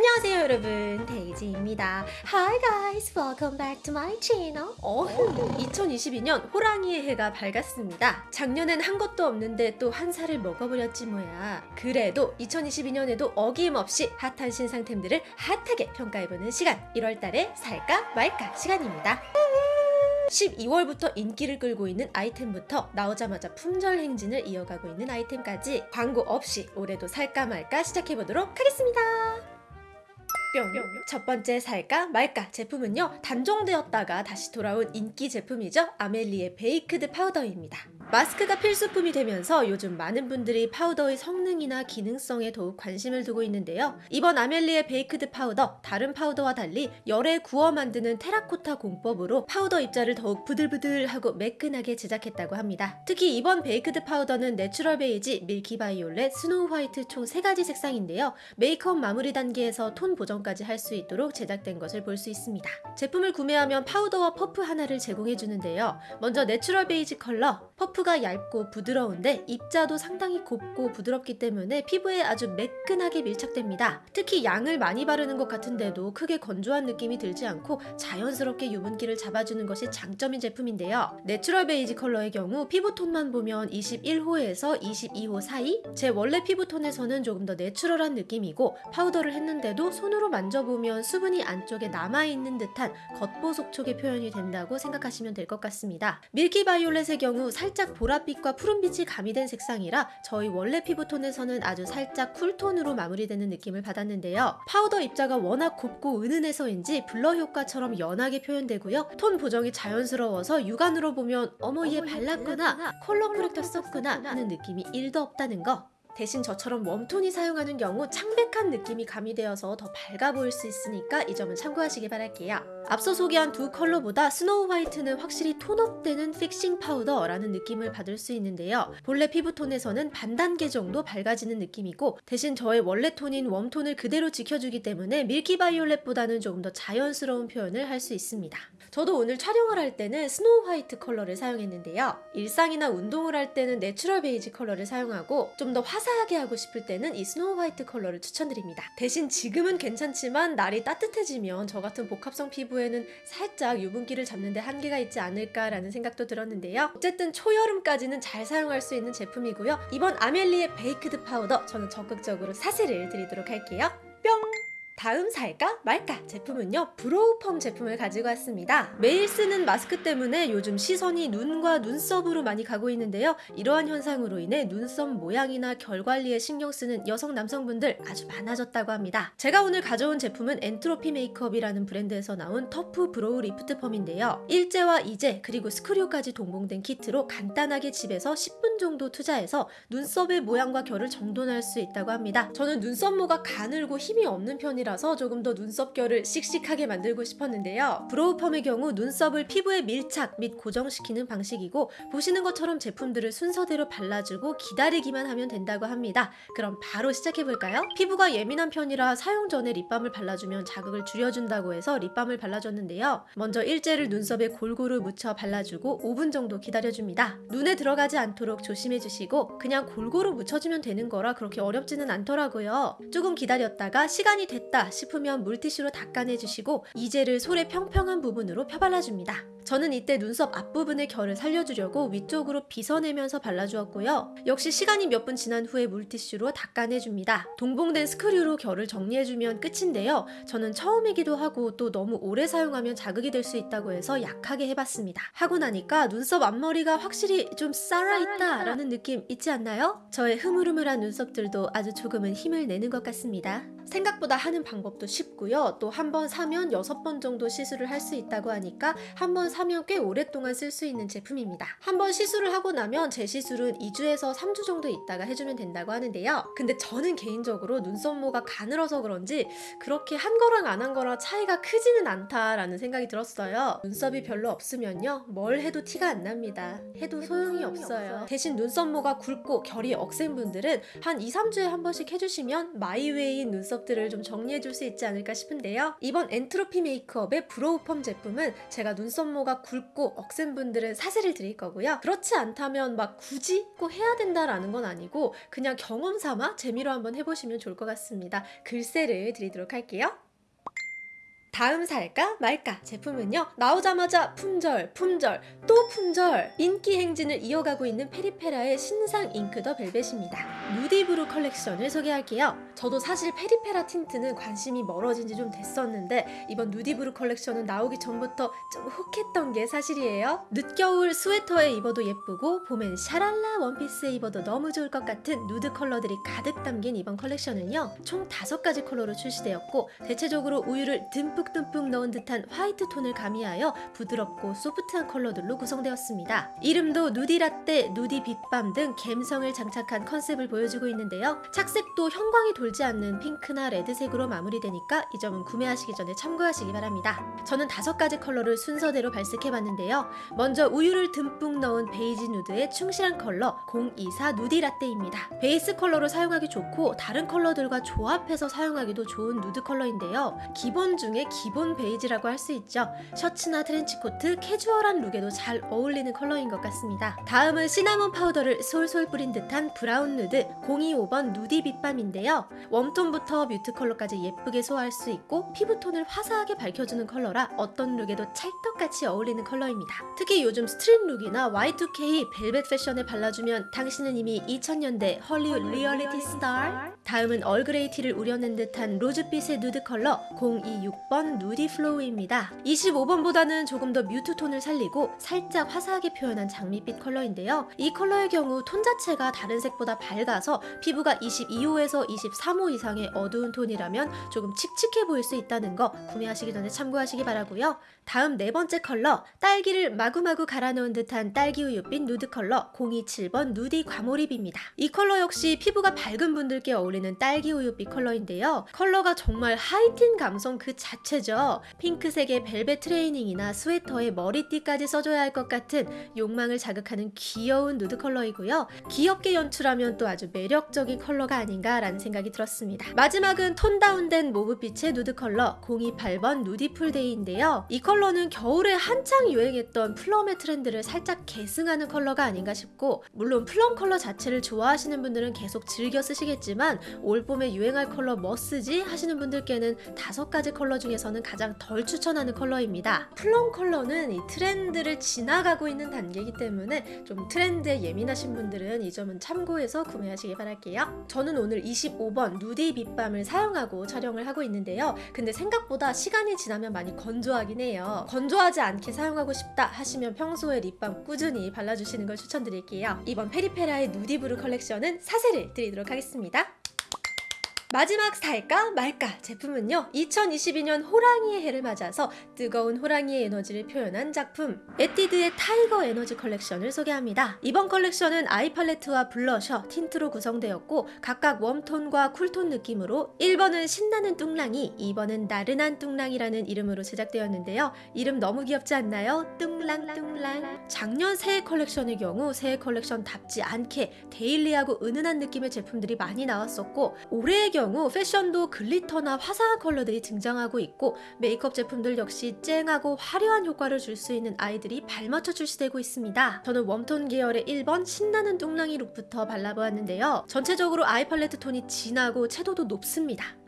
안녕하세요 여러분. 데이지입니다. Hi guys welcome back to my channel. 어흥 2022년 호랑이의 해가 밝았습니다. 작년엔 한 것도 없는데 또 한 살을 먹어버렸지 뭐야. 그래도 2022년에도 어김없이 핫한 신상템들을 핫하게 평가해보는 시간. 1월달에 살까 말까 시간입니다. 12월부터 인기를 끌고 있는 아이템부터 나오자마자 품절 행진을 이어가고 있는 아이템까지 광고 없이 올해도 살까 말까 시작해보도록 하겠습니다. 뿅. 첫 번째 살까 말까 제품은요 단종되었다가 다시 돌아온 인기 제품이죠. 아멜리의 baked 파우더입니다. 마스크가 필수품이 되면서 요즘 많은 분들이 파우더의 성능이나 기능성에 더욱 관심을 두고 있는데요. 이번 아멜리의 baked 파우더 다른 파우더와 달리 열에 구워 만드는 테라코타 공법으로 파우더 입자를 더욱 부들부들하고 매끈하게 제작했다고 합니다. 특히 이번 baked 파우더는 natural beige, milky violet, snow white 총 3가지 색상인데요. 메이크업 마무리 단계에서 톤 보정 까지 할 수 있도록 제작된 것을 볼 수 있습니다. 제품을 구매하면 파우더와 퍼프 하나를 제공해 주는데요. 먼저 natural beige 컬러, 퍼프가 얇고 부드러운데 입자도 상당히 곱고 부드럽기 때문에 피부에 아주 매끈하게 밀착됩니다. 특히 양을 많이 바르는 것 같은데도 크게 건조한 느낌이 들지 않고 자연스럽게 유분기를 잡아주는 것이 장점인 제품인데요. natural beige 컬러의 경우 피부톤만 보면 21호에서 22호 사이 제 원래 피부톤에서는 조금 더 내추럴한 느낌이고 파우더를 했는데도 손으로 만져보면 수분이 안쪽에 남아있는 듯한 겉보속촉의 표현이 된다고 생각하시면 될 것 같습니다. milky violet의 경우 살짝 보랏빛과 푸른빛이 가미된 색상이라 저의 원래 피부톤에서는 아주 살짝 쿨톤으로 마무리되는 느낌을 받았는데요. 파우더 입자가 워낙 곱고 은은해서인지 blur 효과처럼 연하게 표현되고요. 톤 보정이 자연스러워서 육안으로 보면 어머 얘 발랐구나 color corrector 썼구나 하는 느낌이 1도 없다는 거 대신 저처럼 웜톤이 사용하는 경우 창백한 느낌이 가미되어서 더 밝아 보일 수 있으니까 이 점은 참고하시기 바랄게요. 앞서 소개한 두 컬러보다 snow white는 확실히 톤업되는 fixing 파우더라는 느낌을 받을 수 있는데요. 본래 피부톤에서는 반 단계 정도 밝아지는 느낌이고 대신 저의 원래 톤인 웜톤을 그대로 지켜주기 때문에 milky violet보다는 조금 더 자연스러운 표현을 할 수 있습니다. 저도 오늘 촬영을 할 때는 snow white 컬러를 사용했는데요. 일상이나 운동을 할 때는 natural beige 컬러를 사용하고 좀 더 화사하게 하고 싶을 때는 이 snow white 컬러를 추천드립니다. 대신 지금은 괜찮지만 날이 따뜻해지면 저 같은 복합성 피부에는 살짝 유분기를 잡는데 한계가 있지 않을까라는 생각도 들었는데요. 어쨌든 초여름까지는 잘 사용할 수 있는 제품이고요. 이번 아멜리의 baked 파우더 저는 적극적으로 사세를 드리도록 할게요. 뿅! 다음 살까 말까 제품은요 brow펌 제품을 가지고 왔습니다. 매일 쓰는 마스크 때문에 요즘 시선이 눈과 눈썹으로 많이 가고 있는데요. 이러한 현상으로 인해 눈썹 모양이나 결 관리에 신경 쓰는 여성 남성분들 아주 많아졌다고 합니다. 제가 오늘 가져온 제품은 엔트로피 메이크업이라는 브랜드에서 나온 tough brow lift 펌인데요. 일제와 이제 그리고 screw까지 동봉된 키트로 간단하게 집에서 10분 정도 투자해서 눈썹의 모양과 결을 정돈할 수 있다고 합니다. 저는 눈썹모가 가늘고 힘이 없는 편이라서 조금 더 눈썹결을 씩씩하게 만들고 싶었는데요. brow 펌의 경우 눈썹을 피부에 밀착 및 고정시키는 방식이고 보시는 것처럼 제품들을 순서대로 발라주고 기다리기만 하면 된다고 합니다. 그럼 바로 시작해볼까요? 피부가 예민한 편이라 사용 전에 립밤을 발라주면 자극을 줄여준다고 해서 립밤을 발라줬는데요. 먼저 일제를 눈썹에 골고루 묻혀 발라주고 5분 정도 기다려줍니다. 눈에 들어가지 않도록 조심해주시고 그냥 골고루 묻혀주면 되는 거라 그렇게 어렵지는 않더라고요. 조금 기다렸다가 시간이 됐다 싶으면 물티슈로 닦아내주시고 이젤을 솔의 평평한 부분으로 펴발라줍니다. 저는 이때 눈썹 앞부분의 결을 살려주려고 위쪽으로 빗어내면서 발라주었고요. 역시 시간이 몇 분 지난 후에 물티슈로 닦아내줍니다. 동봉된 스크류로 결을 정리해주면 끝인데요. 저는 처음이기도 하고 또 너무 오래 사용하면 자극이 될 수 있다고 해서 약하게 해봤습니다. 하고 나니까 눈썹 앞머리가 확실히 좀 살아있다 라는 느낌 있지 않나요? 저의 흐물흐물한 눈썹들도 아주 조금은 힘을 내는 것 같습니다. 생각보다 하는 방법도 쉽고요. 또 한 번 사면 6번 정도 시술을 할 수 있다고 하니까 한번 사면 꽤 오랫동안 쓸 수 있는 제품입니다. 한번 시술을 하고 나면 재시술은 2주에서 3주 정도 있다가 해주면 된다고 하는데요. 근데 저는 개인적으로 눈썹모가 가늘어서 그런지 그렇게 한 거랑 안 한 거랑 차이가 크지는 않다라는 생각이 들었어요. 눈썹이 별로 없으면요. 뭘 해도 티가 안 납니다. 해도 소용이 없어요. 대신 눈썹모가 굵고 결이 억센 분들은 한 2, 3주에 한 번씩 해주시면 my way인 눈썹들을 좀 정리해줄 수 있지 않을까 싶은데요. 이번 엔트로피 메이크업의 brow 펌 제품은 제가 눈썹모 컬러모가 굵고 억센 분들은 사세를 드릴 거고요. 그렇지 않다면 막 굳이 꼭 해야 된다라는 건 아니고 그냥 경험 삼아 재미로 한번 해보시면 좋을 것 같습니다. 글쎄를 드리도록 할게요. 다음 살까 말까 제품은요 나오자마자 품절 품절 또 품절. 인기 행진을 이어가고 있는 페리페라의 신상 ink the velvet입니다. 누디브루 컬렉션을 소개할게요. 저도 사실 페리페라 틴트는 관심이 멀어진 지 좀 됐었는데 이번 누디브루 컬렉션은 나오기 전부터 좀 혹했던 게 사실이에요. 늦겨울 스웨터에 입어도 예쁘고 봄엔 샤랄라 원피스에 입어도 너무 좋을 것 같은 누드 컬러들이 가득 담긴 이번 컬렉션은요 총 5가지 컬러로 출시되었고 대체적으로 우유를 듬뿍듬뿍 넣은 듯한 화이트 톤을 가미하여 부드럽고 소프트한 컬러들로 구성되었습니다. 이름도 누디라떼, 누디 빛밤 등 감성을 장착한 컨셉을 보여주고 있는데요. 착색도 형광이 돌지 않는 핑크나 레드색으로 마무리되니까 이 점은 구매하시기 전에 참고하시기 바랍니다. 저는 다섯 가지 컬러를 순서대로 발색해봤는데요. 먼저 우유를 듬뿍 넣은 베이지 누드의 충실한 컬러 024 누디라떼입니다. 베이스 컬러로 사용하기 좋고 다른 컬러들과 조합해서 사용하기도 좋은 누드 컬러인데요. 기본 중에 기본 베이지라고 할 수 있죠. 셔츠나 트렌치코트, 캐주얼한 룩에도 잘 어울리는 컬러인 것 같습니다. 다음은 시나몬 파우더를 솔솔 뿌린 듯한 브라운 누드 025번 누디 빛밤인데요. 웜톤부터 mute 컬러까지 예쁘게 소화할 수 있고 피부톤을 화사하게 밝혀주는 컬러라 어떤 룩에도 찰떡같이 어울리는 컬러입니다. 특히 요즘 street 룩이나 Y2K 벨벳 패션에 발라주면 당신은 이미 2000년대 헐리우드 리얼리티 스타 다음은 얼그레이 티를 우려낸 듯한 로즈빛의 누드 컬러 026번 누디 플로우입니다. 25번보다는 조금 더 mute 톤을 살리고 살짝 화사하게 표현한 장미빛 컬러인데요. 이 컬러의 경우 톤 자체가 다른 색보다 밝아서 피부가 22호에서 23호 이상의 어두운 톤이라면 조금 칙칙해 보일 수 있다는 거 구매하시기 전에 참고하시기 바라고요. 다음 네 번째 컬러 딸기를 마구마구 갈아놓은 듯한 딸기 우유빛 누드 컬러 027번 누디 과몰입입니다. 이 컬러 역시 피부가 밝은 분들께 어울리는 딸기 우유빛 컬러인데요. 컬러가 정말 하이틴 감성 그 자체 죠. 핑크색의 벨벳 트레이닝이나 스웨터에 머리띠까지 써줘야 할 것 같은 욕망을 자극하는 귀여운 누드 컬러이고요. 귀엽게 연출하면 또 아주 매력적인 컬러가 아닌가라는 생각이 들었습니다. 마지막은 톤 down된 mauve빛의 누드 컬러 028번 누디풀데이인데요. 이 컬러는 겨울에 한창 유행했던 plum의 트렌드를 살짝 계승하는 컬러가 아닌가 싶고 물론 plum 컬러 자체를 좋아하시는 분들은 계속 즐겨 쓰시겠지만 올 봄에 유행할 컬러 뭐 쓰지 하시는 분들께는 다섯 가지 컬러 중에 서는 가장 덜 추천하는 컬러입니다. plum 컬러는 이 트렌드를 지나가고 있는 단계이기 때문에 좀 트렌드에 예민하신 분들은 이 점은 참고해서 구매하시길 바랄게요. 저는 오늘 25번 누디 빗밤을 사용하고 촬영을 하고 있는데요. 근데 생각보다 시간이 지나면 많이 건조하긴 해요. 건조하지 않게 사용하고 싶다 하시면 평소에 lip balm 꾸준히 발라주시는 걸 추천드릴게요. 이번 페리페라의 누디브루 컬렉션은 사세를 드리도록 하겠습니다. 마지막 살까 말까 제품은요 2022년 호랑이의 해를 맞아서 뜨거운 호랑이의 에너지를 표현한 작품 에뛰드의 타이거 에너지 컬렉션을 소개합니다. 이번 컬렉션은 eye 팔레트와 blusher, tint로 구성되었고 각각 warm톤과 cool톤 느낌으로 1번은 신나는 뚱랑이 2번은 나른한 뚱랑이라는 이름으로 제작되었는데요. 이름 너무 귀엽지 않나요? 뚱랑뚱랑. 작년 새해 컬렉션의 경우 새해 컬렉션답지 않게 daily하고 은은한 느낌의 제품들이 많이 나왔었고 올해의 경우 경우 패션도 glitter나 화사한 컬러들이 등장하고 있고 메이크업 제품들 역시 쨍하고 화려한 효과를 줄 수 있는 아이들이 발맞춰 출시되고 있습니다. 저는 warm톤 계열의 1번 신나는 뚱랑이 look부터 발라보았는데요. 전체적으로 eye 팔레트 톤이 진하고 채도도 높습니다.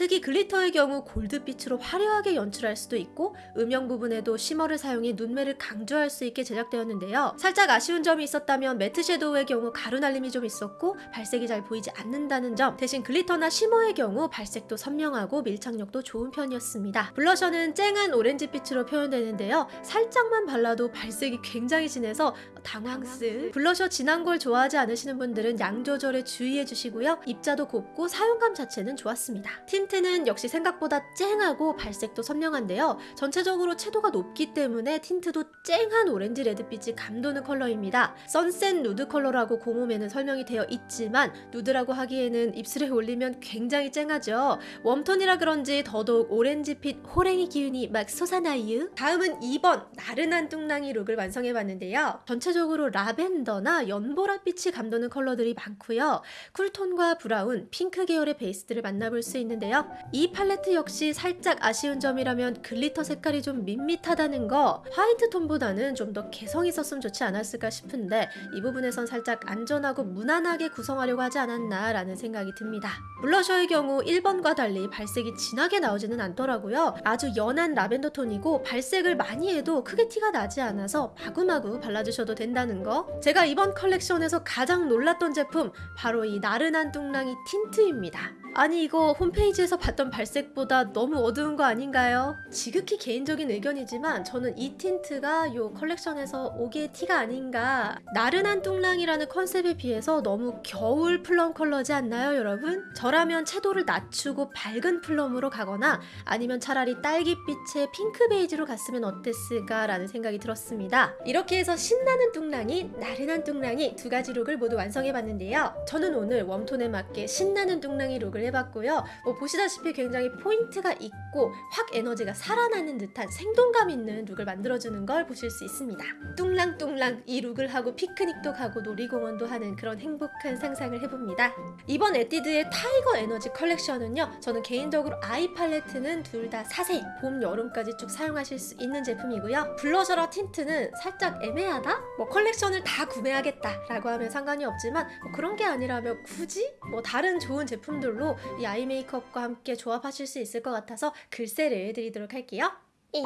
특히 glitter의 경우 골드빛으로 화려하게 연출할 수도 있고 음영 부분에도 shimmer를 사용해 눈매를 강조할 수 있게 제작되었는데요. 살짝 아쉬운 점이 있었다면 matte shadow의 경우 가루 날림이 좀 있었고 발색이 잘 보이지 않는다는 점 대신 glitter나 shimmer의 경우 발색도 선명하고 밀착력도 좋은 편이었습니다. blusher는 쨍한 오렌지빛으로 표현되는데요. 살짝만 발라도 발색이 굉장히 진해서 당황스 블러셔 진한 걸 좋아하지 않으시는 분들은 양 조절에 주의해 주시고요. 입자도 곱고 사용감 자체는 좋았습니다. 틴 tint는 역시 생각보다 쨍하고 발색도 선명한데요. 전체적으로 채도가 높기 때문에 tint도 쨍한 오렌지 레드빛이 감도는 컬러입니다. sunset 누드 컬러라고 공홈에는 설명이 되어 있지만 누드라고 하기에는 입술에 올리면 굉장히 쨍하죠. warm톤이라 그런지 더더욱 오렌지빛 호랭이 기운이 막 솟아나유. 다음은 2번 나른한 뚱랑이 look을 완성해봤는데요. 전체적으로 라벤더나 연보라빛이 감도는 컬러들이 많고요. cool톤과 브라운, 핑크 계열의 베이스들을 만나볼 수 있는데 요. 해봤는데요. 이 팔레트 역시 살짝 아쉬운 점이라면 glitter 색깔이 좀 밋밋하다는 거 화이트 톤보다는 좀 더 개성 있었으면 좋지 않았을까 싶은데 이 부분에선 살짝 안전하고 무난하게 구성하려고 하지 않았나 라는 생각이 듭니다. blusher의 경우 1번과 달리 발색이 진하게 나오지는 않더라고요. 아주 연한 라벤더 톤이고 발색을 많이 해도 크게 티가 나지 않아서 마구마구 발라주셔도 된다는 거. 제가 이번 컬렉션에서 가장 놀랐던 제품 바로 이 나른한 뚱랑이 tint입니다. 아니 이거 홈페이지에서 봤던 발색보다 너무 어두운 거 아닌가요? 지극히 개인적인 의견이지만 저는 이 tint가 요 컬렉션에서 옥에 티가 아닌가 나른한 뚱랑이라는 컨셉에 비해서 너무 겨울 plum 컬러지 않나요 여러분? 저라면 채도를 낮추고 밝은 plum으로 가거나 아니면 차라리 딸기빛의 핑크 베이지로 갔으면 어땠을까 라는 생각이 들었습니다 이렇게 해서 신나는 뚱랑이 나른한 뚱랑이 두 가지 look을 모두 완성해 봤는데요 저는 오늘 warm톤에 맞게 신나는 뚱랑이 look을 해봤고요 뭐 보시다시피 굉장히 포인트가 있고 확 에너지가 살아나는 듯한 생동감 있는 look을 만들어주는 걸 보실 수 있습니다. 뚱랑뚱랑 이 look을 하고 피크닉도 가고 놀이공원도 가는 그런 행복한 상상을 해봅니다. 이번 에뛰드의 타이거 에너지 컬렉션은요. 저는 개인적으로 eye 팔레트는 둘 다 사세 이 봄, 여름까지 쭉 사용하실 수 있는 제품이고요. blusher랑 tint는 살짝 애매하다? 뭐 컬렉션을 다 구매하겠다 라고 하면 상관이 없지만 뭐 그런 게 아니라면 굳이 뭐 다른 좋은 제품들로 이 eye 메이크업과 함께 조합하실 수 있을 것 같아서 글쎄를 드리도록 할게요. 잉.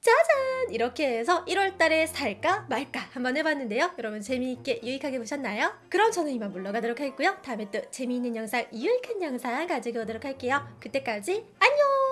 짜잔! 이렇게 해서 1월달에 살까 말까 한번 해봤는데요. 여러분 재미있게 유익하게 보셨나요? 그럼 저는 이만 물러가도록 하겠고요. 다음에 또 재미있는 영상, 유익한 영상 가지고 오도록 할게요. 그때까지 안녕!